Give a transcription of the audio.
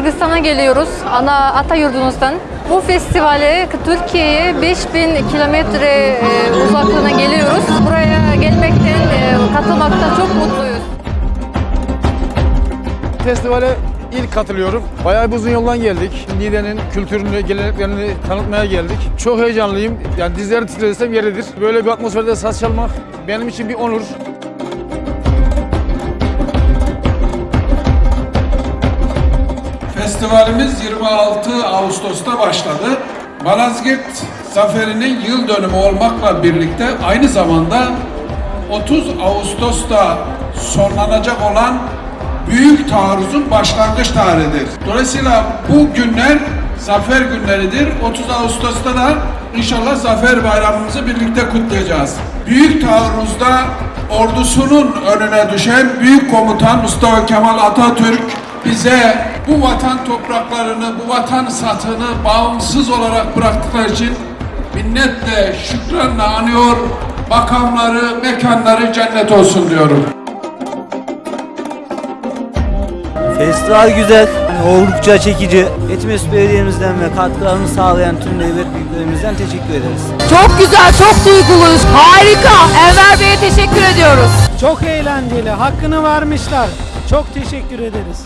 Kırgızistan'a geliyoruz. Ana ata yurdumuzdan. Bu festivale Türkiye'ye 5000 kilometre e, uzaklığına geliyoruz. Buraya gelmekten, e, katılmaktan çok mutluyuz. Festivale ilk katılıyorum. Bayağı bir uzun yoldan geldik. Niğde'nin kültürünü, geleneklerini tanıtmaya geldik. Çok heyecanlıyım. Yani dizleri titretsem yeridir. Böyle bir atmosferde saz çalmak benim için bir onur. Festivalimiz 26 Ağustos'ta başladı. Malazgirt Zaferi'nin yıl dönümü olmakla birlikte aynı zamanda 30 Ağustos'ta sonlanacak olan Büyük Taarruz'un başlangıç tarihidir. Dolayısıyla bu günler zafer günleridir. 30 Ağustos'ta da inşallah Zafer Bayramımızı birlikte kutlayacağız. Büyük Taarruz'da ordusunun önüne düşen Büyük Komutan Mustafa Kemal Atatürk bize bu vatan topraklarını, bu vatan satını bağımsız olarak bıraktıkları için minnetle, şükranla anıyor, makamları, mekanları cennet olsun diyorum. Festival güzel, hani oldukça çekici. Etimesgut Belediye'mizden ve katkılarını sağlayan tüm devlet büyüklerimizden teşekkür ederiz. Çok güzel, çok duyguluyuz. Harika. Enver Bey'e teşekkür ediyoruz. Çok eğlenceli. Hakkını vermişler. Çok teşekkür ederiz.